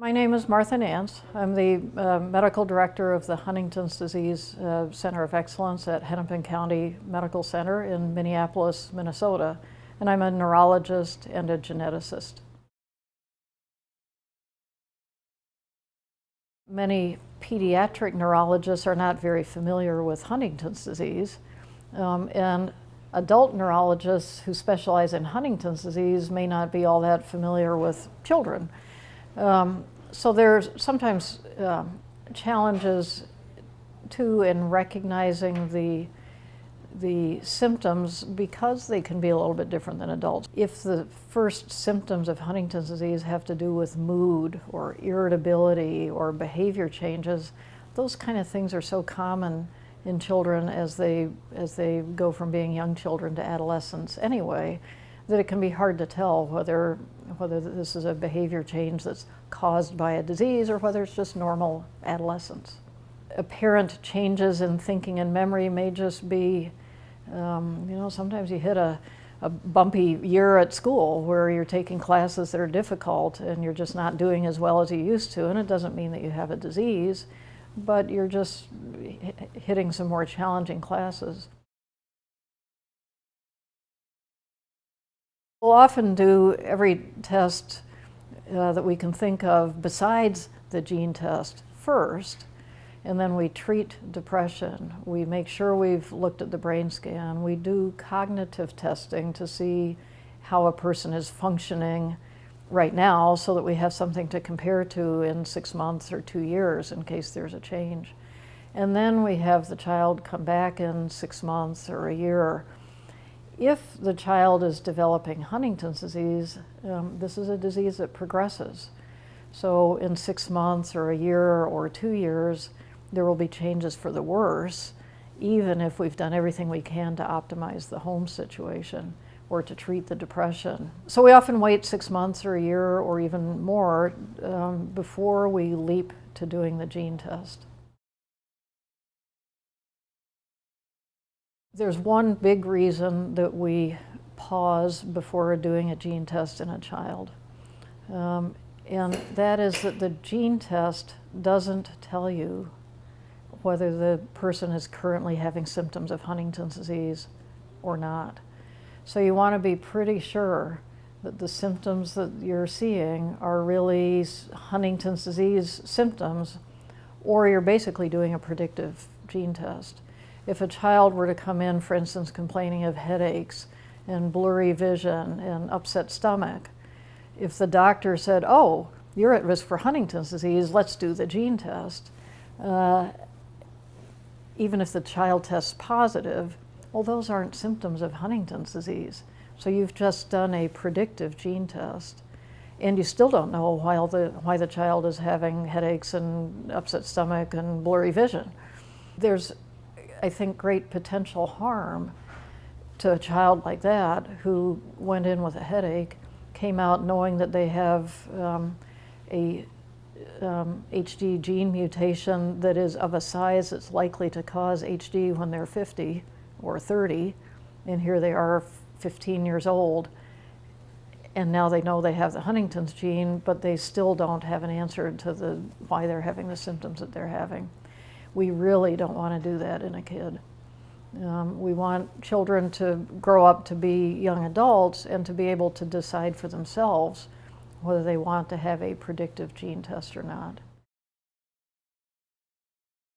My name is Martha Nance. I'm the uh, medical director of the Huntington's Disease uh, Center of Excellence at Hennepin County Medical Center in Minneapolis, Minnesota, and I'm a neurologist and a geneticist. Many pediatric neurologists are not very familiar with Huntington's disease, um, and adult neurologists who specialize in Huntington's disease may not be all that familiar with children. Um, so there's sometimes uh, challenges too in recognizing the the symptoms because they can be a little bit different than adults. If the first symptoms of Huntington's disease have to do with mood or irritability or behavior changes, those kind of things are so common in children as they as they go from being young children to adolescents anyway that it can be hard to tell whether, whether this is a behavior change that's caused by a disease or whether it's just normal adolescence. Apparent changes in thinking and memory may just be, um, you know, sometimes you hit a, a bumpy year at school where you're taking classes that are difficult and you're just not doing as well as you used to, and it doesn't mean that you have a disease, but you're just hitting some more challenging classes. We'll often do every test uh, that we can think of besides the gene test first, and then we treat depression. We make sure we've looked at the brain scan. We do cognitive testing to see how a person is functioning right now so that we have something to compare to in six months or two years in case there's a change. And then we have the child come back in six months or a year if the child is developing Huntington's disease, um, this is a disease that progresses. So in six months or a year or two years, there will be changes for the worse, even if we've done everything we can to optimize the home situation or to treat the depression. So we often wait six months or a year or even more um, before we leap to doing the gene test. There's one big reason that we pause before doing a gene test in a child. Um, and that is that the gene test doesn't tell you whether the person is currently having symptoms of Huntington's disease or not. So you want to be pretty sure that the symptoms that you're seeing are really Huntington's disease symptoms, or you're basically doing a predictive gene test if a child were to come in, for instance, complaining of headaches and blurry vision and upset stomach, if the doctor said, oh, you're at risk for Huntington's disease, let's do the gene test, uh, even if the child tests positive, well, those aren't symptoms of Huntington's disease. So you've just done a predictive gene test and you still don't know why the, why the child is having headaches and upset stomach and blurry vision. There's I think, great potential harm to a child like that who went in with a headache, came out knowing that they have um, a um, HD gene mutation that is of a size that's likely to cause HD when they're 50 or 30, and here they are 15 years old, and now they know they have the Huntington's gene, but they still don't have an answer to the why they're having the symptoms that they're having we really don't want to do that in a kid. Um, we want children to grow up to be young adults and to be able to decide for themselves whether they want to have a predictive gene test or not.